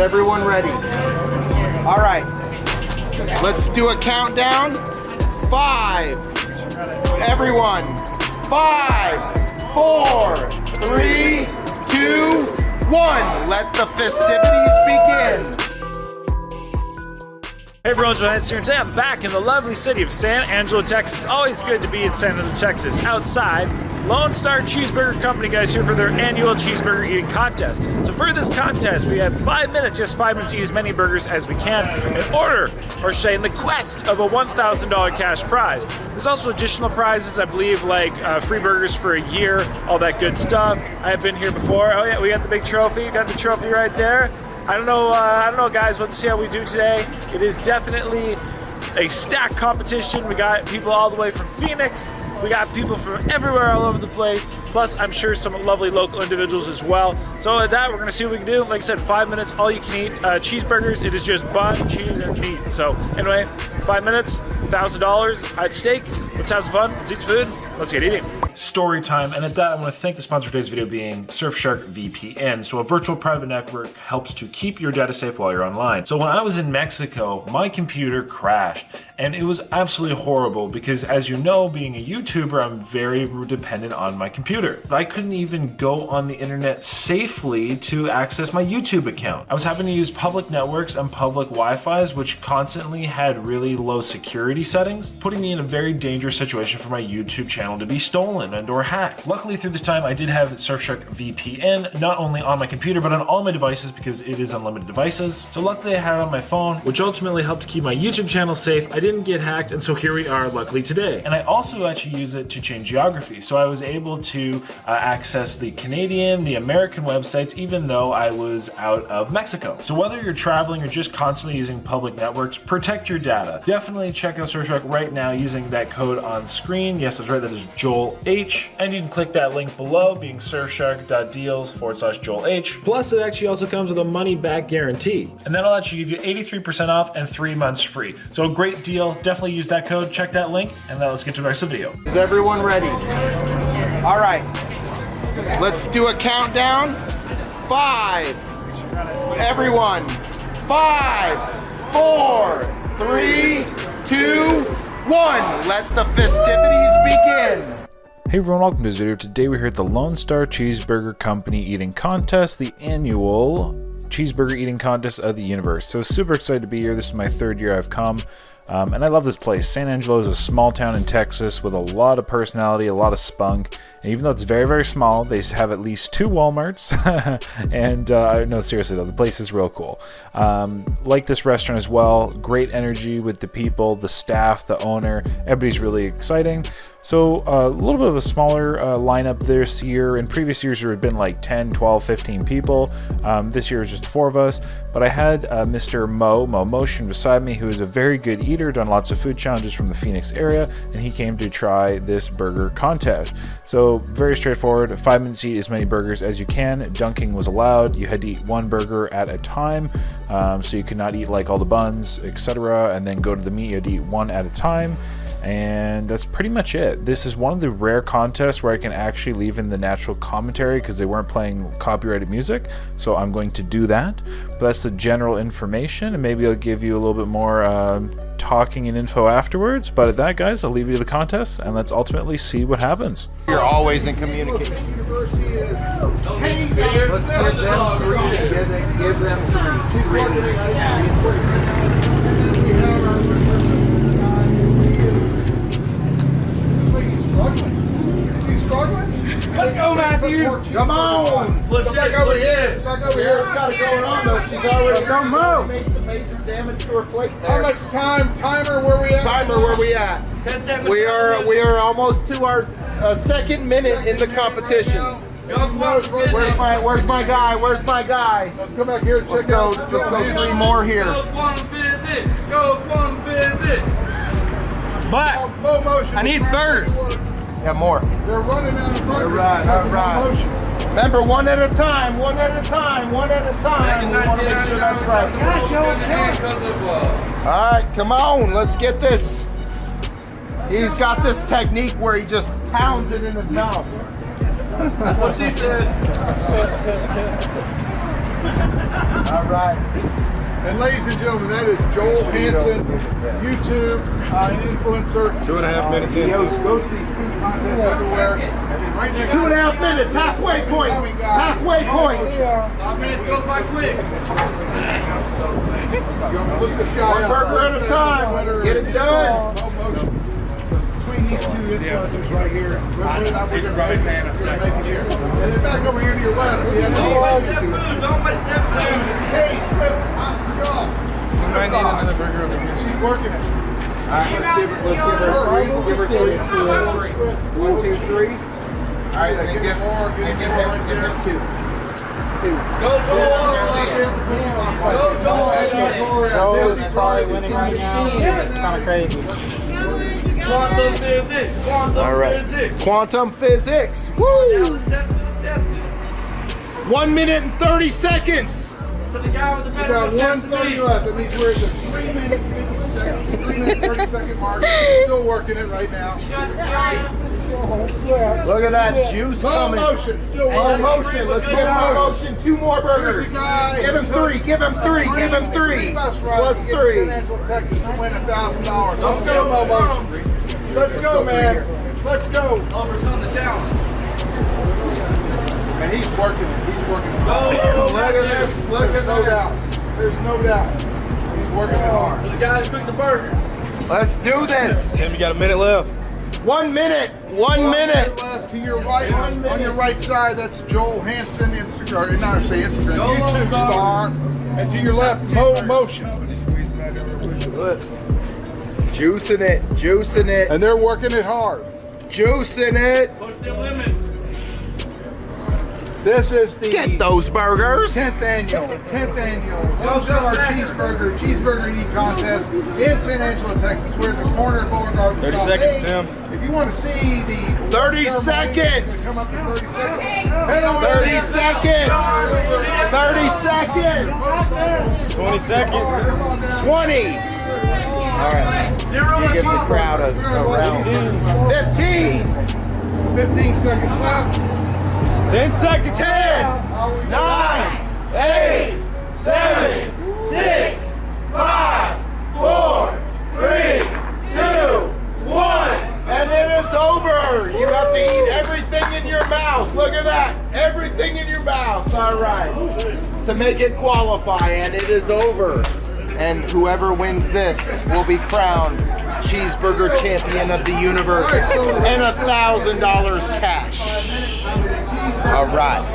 everyone ready? All right. Let's do a countdown. Five. Everyone. Five, four, three, two, one. Let the festivities begin. Hey everyone, Joel Hansen here, and today I'm back in the lovely city of San Angelo, Texas. Always good to be in San Angelo, Texas. Outside, Lone Star Cheeseburger Company guys here for their annual cheeseburger eating contest. So for this contest, we have five minutes, just five minutes to eat as many burgers as we can in order, or say in the quest of a $1,000 cash prize. There's also additional prizes, I believe, like uh, free burgers for a year, all that good stuff. I have been here before. Oh yeah, we got the big trophy. Got the trophy right there. I don't know, uh, I don't know, guys. Let's see how we do today. It is definitely a stack competition. We got people all the way from Phoenix. We got people from everywhere all over the place. Plus, I'm sure some lovely local individuals as well. So with that, we're gonna see what we can do. Like I said, five minutes, all you can eat uh, cheeseburgers. It is just bun, cheese, and meat. So anyway, five minutes, $1,000 at stake. Let's have some fun, let's eat food, let's get eating story time. And at that, I want to thank the sponsor of today's video being Surfshark VPN. So a virtual private network helps to keep your data safe while you're online. So when I was in Mexico, my computer crashed and it was absolutely horrible because as you know, being a YouTuber, I'm very dependent on my computer. I couldn't even go on the internet safely to access my YouTube account. I was having to use public networks and public Wi-Fi's, which constantly had really low security settings, putting me in a very dangerous situation for my YouTube channel to be stolen stolen and or hacked. Luckily through this time I did have Surfshark VPN not only on my computer but on all my devices because it is unlimited devices. So luckily I had it on my phone which ultimately helped keep my YouTube channel safe. I didn't get hacked and so here we are luckily today. And I also actually use it to change geography. So I was able to uh, access the Canadian, the American websites even though I was out of Mexico. So whether you're traveling or just constantly using public networks, protect your data. Definitely check out Surfshark right now using that code on screen. Yes, that's right, that is Joel H. And you can click that link below, being surfshark.deals forward slash Joel H. Plus, it actually also comes with a money back guarantee. And that'll actually give you 83% off and three months free. So a great deal. Definitely use that code. Check that link. And now let's get to the rest of the video. Is everyone ready? All right. Let's do a countdown. Five. Everyone. Five, four, three, two, one. Let the festivities begin. Hey everyone, welcome to this video. Today we're here at the Lone Star Cheeseburger Company eating contest, the annual cheeseburger eating contest of the universe. So super excited to be here. This is my third year I've come. Um, and I love this place. San Angelo is a small town in Texas with a lot of personality, a lot of spunk. And even though it's very, very small, they have at least two Walmarts. and uh, no, seriously though, the place is real cool. Um, like this restaurant as well. Great energy with the people, the staff, the owner. Everybody's really exciting. So uh, a little bit of a smaller uh, lineup this year. In previous years, there had been like 10, 12, 15 people. Um, this year was just four of us. But I had uh, Mr. Mo, Mo Motion, beside me, who is a very good eater, done lots of food challenges from the Phoenix area, and he came to try this burger contest. So very straightforward, five minutes to eat as many burgers as you can. Dunking was allowed. You had to eat one burger at a time, um, so you could not eat like all the buns, etc., and then go to the meat. You had to eat one at a time. And that's pretty much it. This is one of the rare contests where I can actually leave in the natural commentary because they weren't playing copyrighted music. So I'm going to do that. But that's the general information and maybe I'll give you a little bit more uh, talking and info afterwards. But at that, guys, I'll leave you to the contest and let's ultimately see what happens. You're always in communication. Hey, let's give them three. Give them, give them three. Let's go, Matthew. Come on. Let's Come back over here. Back over here. It's got it going on, though. She's already Don't move. made some major damage to her plate there. How much time? Timer, where we at? Timer, where we at? Test that we are, we are almost to our uh, second minute in the competition. Where's my Where's my guy? Where's my guy? Let's go back here and check out. Let's go three more here. Go one visit. Go one visit. But I need first. Yeah, more. They're running out of All right, all right. Remember, one at a time, one at a time, one at a time. We want to make sure that's right. All right, come on, let's get this. He's got this technique where he just pounds it in his mouth. That's what she said. All right. And ladies and gentlemen, that is Joel Hansen, YouTube uh, influencer. Two and a half minutes He in. goes, goes to these food contests everywhere. And right next Two and a half minutes, halfway point. Halfway point. Five minutes goes by quick. Look this guy One up. burger at a time. Get it done. No motion. So between these two influencers right here, we're, we're, not- we're gonna make it. We're gonna make it here. And then back over here to your left, we have Don't the miss that food. Don't miss over working it. All right, let's give her, let's give her three. Give her three. One, two, three. All right, then give, then give him, give him two. Two. Go, Joel. Joel is probably winning right now. It's kind of crazy. Quantum physics. Quantum All right. physics. Quantum physics. Now Woo! let's test it. Let's test it. One minute and 30 seconds. To the guy with the We better got let's one test the thirty meat. left. That means we're at the three minute, fifty second, three minute, thirty second mark. Still working it right now. Look at that juice Slow coming. motion, still Slow motion. Let's give him more motion. Two more burgers. Here's a guy Give him three. Give him three. Give him three three. bus to three. Texas, and win a thousand dollars. Let's go, Mo Motion. Let's go, man. Let's go. Overcome the challenge. And he's working it. He's working it. Go. Look at this. Look at no doubt. this. There's no doubt. He's working hard. To the guy who cooked the burger. Let's do this. Tim, you got a minute left. One minute. One One minute. left to your right, on your right side, that's Joel Hansen, Instagram, or not say Instagram, Joel YouTube Star. star. And to your left, Mo Motion. Juicing it. Juicing it. And they're working it hard. Juicing it. Push them limits. This is the Get those burgers. 10th annual, 10th annual Go-Star Cheeseburger, Cheeseburger Eating Contest in San Angelo, Texas. We're at the corner of Boulevard. and 30 South seconds, Eighth. Tim. If you want to see the 30 seconds. Come up to 30 seconds. Head over 30 there. seconds. 30 seconds. 20 seconds. Come on down. 20. All right. Zero You give the crowd a, a round. 15. 15 seconds left. 10 seconds. 10. 9. 8. 7. 6. 5. 4. 3. 2. 1. And it's over. You have to eat everything in your mouth. Look at that. Everything in your mouth. All right. To make it qualify, and it is over. And whoever wins this will be crowned cheeseburger champion of the universe and a thousand dollars cash. All right.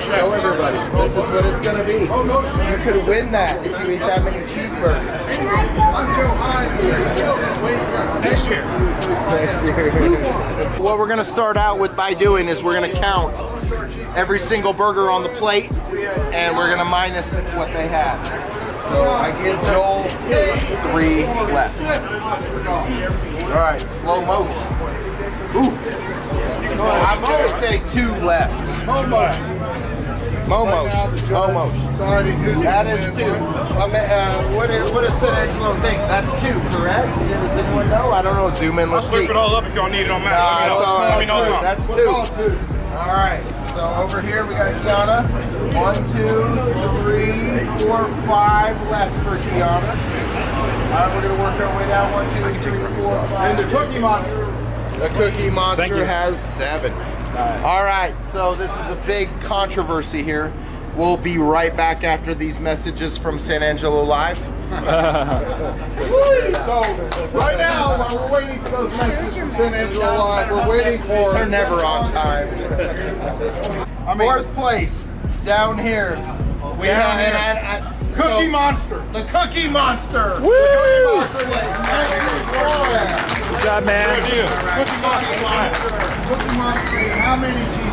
Show everybody. This is what it's gonna be. You could win that if you eat that many cheeseburgers. Waiting for next year. What we're gonna start out with by doing is we're gonna count every single burger on the plate and we're gonna minus what they have. So I give Joel three left. All right, slow motion. Ooh. I'm gonna say two left. Momo. Momo. Momo. Who's That is two. I mean, uh, what, is, what does San Angelo think? That's two, correct? Does anyone know? I don't know. Zoom in. I'll Let's see. slurp it all up if y'all need it on Nah, match. Let me know. Let me know That's something. We'll call two. two. All right. So over here we got Kiana. One, two, three, four, five left for Kiana. All right, we're gonna work our way down. One, two, three, four, five. And the Cookie Monster. The Cookie Monster has seven. All right, so this is a big controversy here. We'll be right back after these messages from San Angelo Live. So right now, while we're waiting for those messages from San Angelo Live, we're waiting for. They're never on time. I mean, Fourth place down here. We Down have here. and- and- Cookie so- Monster. The Cookie Monster. Woo! The Cookie Monster. Good job, man. Good Cookie Monster. Cookie Monster. How many?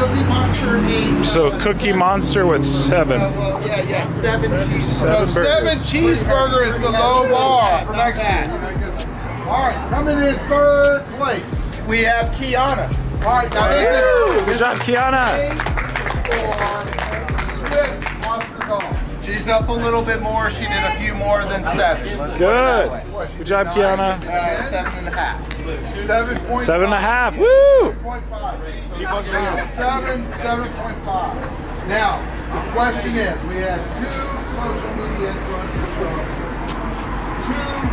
Cookie Monster ate. So Cookie Monster with Uh, seven. well, yeah, yeah, seven cheeseburgers. So seven cheeseburger is the low bar for Not next bad. All right, coming in third place. We have Kiana. All right, now this is Good job, Kiana. eight for Swift Oscar Golf. She's up a little bit more. She did a few more than seven. Let's put it that Good. Good job, Kiana. Uh, seven and a half. Seven point Seven and a five. Woo! Point five. Seven, seven point five. Now, the question is, we had two social media influencers, two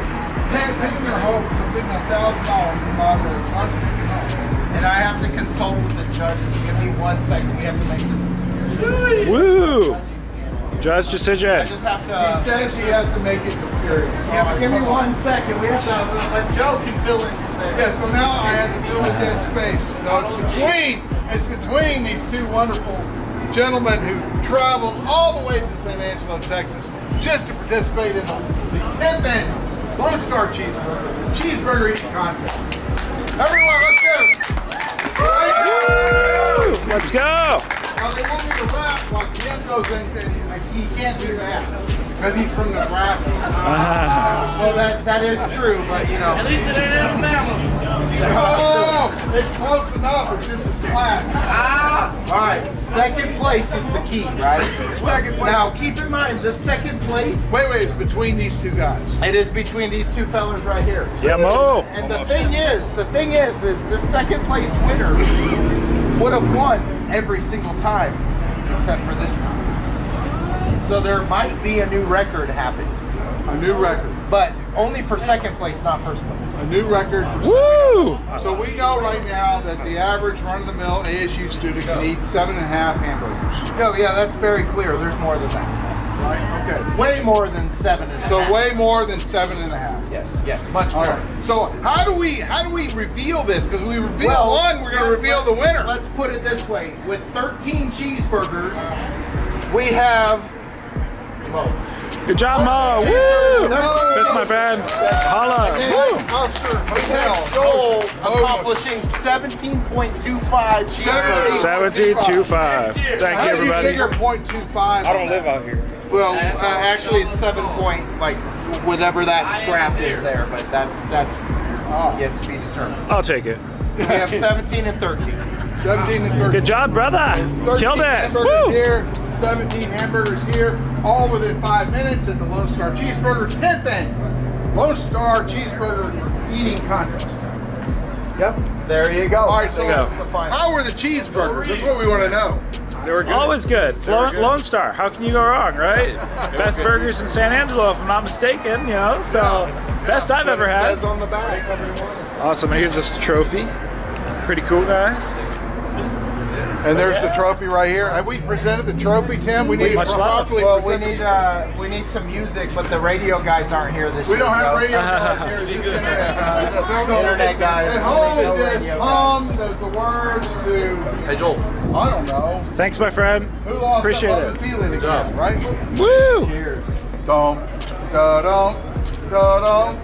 pay- picking their hopes of getting a thousand dollars from either Tuscan And I have to consult with the judges. Give me one second. We have to make this decision. Woo! Judge I just have to. Uh, he says he has to make it mysterious. Yeah, but give me one second. We have to. Uh, but Joe can fill in from there. Yeah, so now I have to fill in that space. So it's between, it's between these two wonderful gentlemen who traveled all the way to San Angelo, Texas, just to participate in the, the 10th annual Lone Star Cheeseburger Cheeseburger Eating Contest. Everyone, let's go! Let's go. Now they want me to rap like Jim goes in, and he can't do that because he's from Nebraska. Well, that that is true, but you know. At least it ain't Alabama. Oh, it's close enough. It's just a splash. Ah! All right. Second place is the key, right? Second place. Now, keep in mind the second place. Wait, wait, it's between these two guys. It is between these two fellas right here. Yeah, Mo. And the thing is, the thing is, is the second place winner would have won every single time, except for this time. So there might be a new record happening, A new record. but only for second place, not first place. A new record for Woo! So we know right now that the average run-of-the-mill ASU student can eat seven and a half hamburgers. No, yeah, that's very clear. There's more than that. Right? Okay. Way more than seven and a So way more than seven and a half. Yes, yes, much All more. right. So how do we how do we reveal this? Because we reveal Well, one, we're going to reveal the winner. Let's put it this way: with 13 cheeseburgers, we have. Good job, Mo. Woo! No. Fist my friend. Holla. Woo! Oscar, we Hotel. have Joel accomplishing 17.25 cheeseburgers. 1725. Thank you, How do you everybody. figure .25? I don't live out here. Well, uh, actually, it's seven point like whatever that scrap is there, but that's that's yet to be determined. I'll take it. We have 17 and 13. 17 and 13. Good job, brother. 13 Killed it. Woo! here, 17 hamburgers here, all within five minutes at the Lone Star Cheeseburger 10th annual Lone Star Cheeseburger Eating Contest. Yep. There you go. All right, so go. That's the final. how were the cheeseburgers? That's what we want to know. They were good. Always good. It's Lone, Lone Star. How can you go wrong, right? Best burgers in San Angelo, if I'm not mistaken. You know, so best I've ever It had. says on the back. Awesome. And here's this trophy. Pretty cool, guys. And there's the trophy right here. Have we presented the trophy, Tim? We need Much love. properly Well, we need uh, we need some music, but the radio guys aren't here this We year. don't have so- radio guys here. Just internet guys. So, Internet guys. At home, No just radio hum the, the words to. Hey, Joel. I don't know. Thanks, my friend. Who lost Appreciate it. and feeling again, right? Woo! Cheers. Dum, da dum, da dum,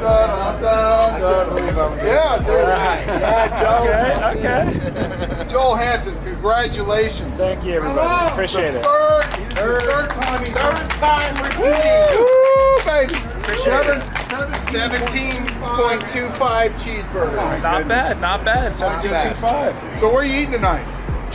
da dum, dum, da dum. Yeah, dude. Yeah, Okay, okay. Joel Hansen, congratulations. Thank you, everybody. Appreciate the it. Third, third, third time he's Third time repeating. Woo, baby. Appreciate it. 17.25 cheeseburgers. Not bad, not bad. 1725. So where are you eating tonight?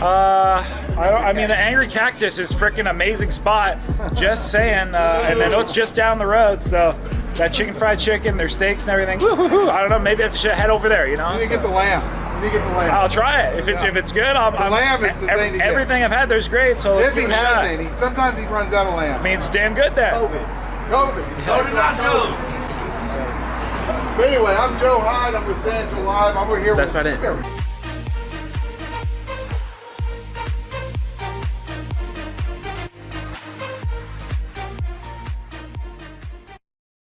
Uh, I, I mean, the Angry Cactus is freaking amazing spot. Just saying. Uh, and I know it's just down the road, so that chicken fried chicken, their steaks and everything. I don't know. Maybe I should head over there. You know. You need to get the lamb. You need get the lamb. I'll try it. If it's if it's good, I'll. I'm, lamb is the ev- thing to get. Everything I've had there's great, so let's if he give it a has shot. any, sometimes he runs out of lamb. I mean, it's damn good there. COVID. COVID. So did not Joe's. But anyway, I'm Joe Hyde. I'm with San Angelo Live. I'm over here That's with about it.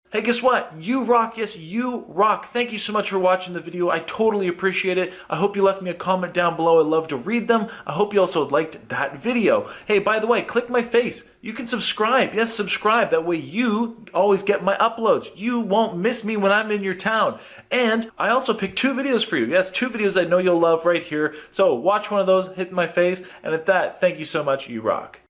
Hey, guess what? You rock. Yes, you rock. Thank you so much for watching the video. I totally appreciate it. I hope you left me a comment down below. I love to read them. I hope you also liked that video. Hey, by the way, click my face. You can subscribe. Yes, subscribe. That way you always get my uploads. You won't miss me when I'm in your town. And I also picked two videos for you. Yes, two videos I know you'll love right here. So watch one of those, hit my face. And at that, thank you so much. You rock.